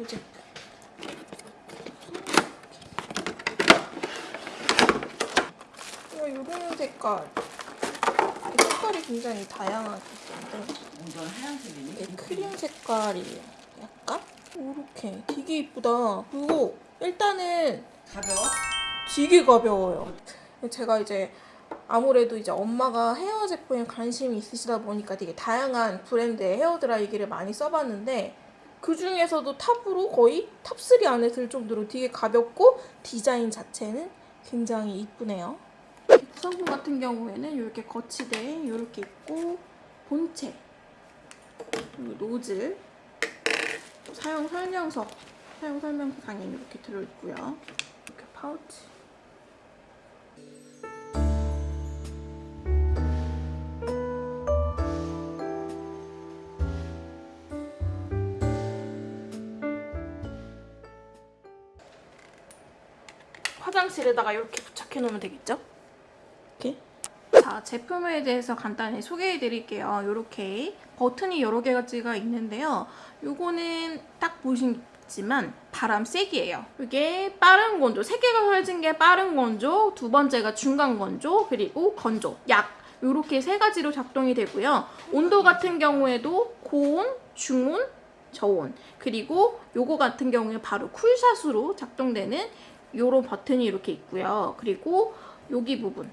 이 제품. 어, 이런 색깔. 이 색깔이 굉장히 다양하게 있는데 이건 하얀색이니? 이게 크림 색깔이에요. 약간 이렇게 되게 이쁘다. 그리고 일단은 가벼워? 되게 가벼워요. 제가 이제 아무래도 이제 엄마가 헤어 제품에 관심이 있으시다 보니까 되게 다양한 브랜드의 헤어 드라이기를 많이 써봤는데 그 중에서도 top으로 거의 top3 안에 들 정도로 되게 가볍고 디자인 자체는 굉장히 이쁘네요. 구성품 같은 경우에는 이렇게 거치대 이렇게 있고 본체 노즐 사용 설명서 사용 설명서 당연히 이렇게 들어있고요. 이렇게 파우치 화장실에다가 이렇게 부착해 놓으면 되겠죠? 이렇게? 자 제품에 대해서 간단히 소개해 드릴게요. 이렇게 버튼이 여러 개가 있는데요. 요거는 딱 보시지만 바람 세기예요. 이게 빠른 건조 세 개가 펼친 게 빠른 건조 두 번째가 중간 건조 그리고 건조 약. 이렇게 세 가지로 작동이 되고요. 온도 같은 경우에도 고온, 중온, 저온. 그리고 요거 같은 경우에 바로 쿨샷으로 작동되는 요런 버튼이 이렇게 있고요. 그리고 여기 부분,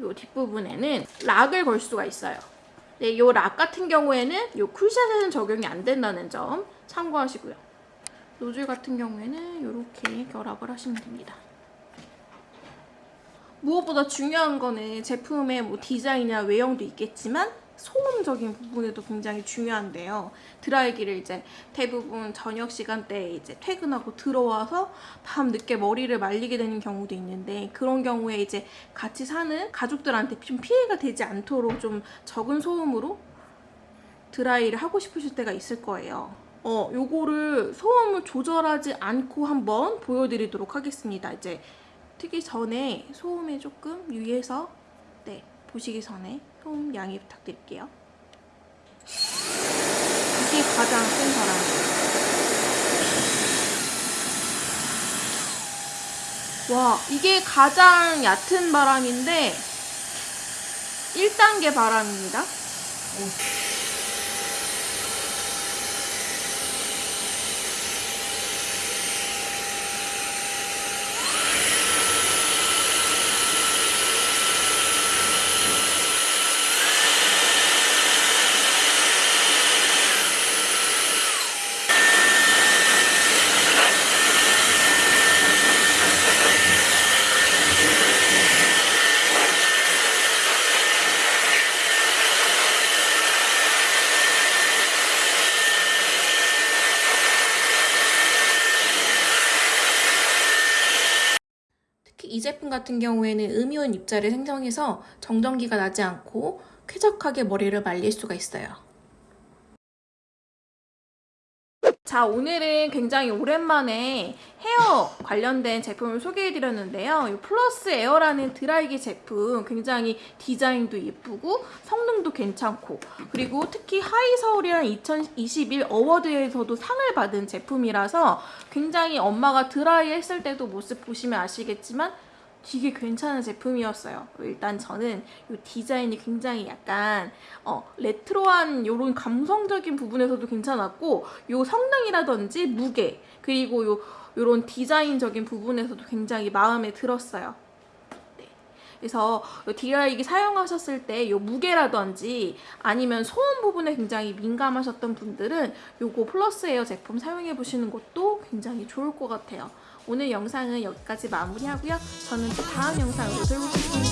요 뒷부분에는 락을 걸 수가 있어요. 네, 요락 같은 경우에는 요 쿨샷에는 적용이 안 된다는 점 참고하시고요. 노즐 같은 경우에는 이렇게 결합을 하시면 됩니다. 무엇보다 중요한 거는 제품의 뭐 디자인이나 외형도 있겠지만 소음적인 부분에도 굉장히 중요한데요. 드라이기를 이제 대부분 저녁 시간대에 이제 퇴근하고 들어와서 밤 늦게 머리를 말리게 되는 경우도 있는데 그런 경우에 이제 같이 사는 가족들한테 좀 피해가 되지 않도록 좀 적은 소음으로 드라이를 하고 싶으실 때가 있을 거예요. 어, 요거를 소음을 조절하지 않고 한번 보여드리도록 하겠습니다. 이제 트기 전에 소음에 조금 유의해서 네, 보시기 전에 소음 양해 부탁드릴게요. 이게 가장 센 바람이에요. 와, 이게 가장 얕은 바람인데 1단계 바람입니다. 특 이 제품 같은 경우에는 음이온 입자를 생성해서 정전기가 나지 않고 쾌적하게 머리를 말릴 수가 있어요. 자 오늘은 굉장히 오랜만에 헤어 관련된 제품을 소개해드렸는데요. 이 플러스 에어라는 드라이기 제품 굉장히 디자인도 예쁘고 성능도 괜찮고 그리고 특히 하이서울이라는 2021 award에서도 상을 받은 제품이라서 굉장히 엄마가 드라이 했을 때도 모습 보시면 아시겠지만 되게 괜찮은 제품이었어요. 일단 저는 이 디자인이 굉장히 약간 어, 레트로한 이런 감성적인 부분에서도 괜찮았고 이 성능이라든지 무게 그리고 요 이런 디자인적인 부분에서도 굉장히 마음에 들었어요. 네. 그래서 디라이기 사용하셨을 때 이 무게라든지 아니면 소음 부분에 굉장히 민감하셨던 분들은 요거 플러스 에어 제품 사용해 보시는 것도 굉장히 좋을 것 같아요. 오늘 영상은 여기까지 마무리하고요. 저는 또 다음 영상으로 돌보겠습니다.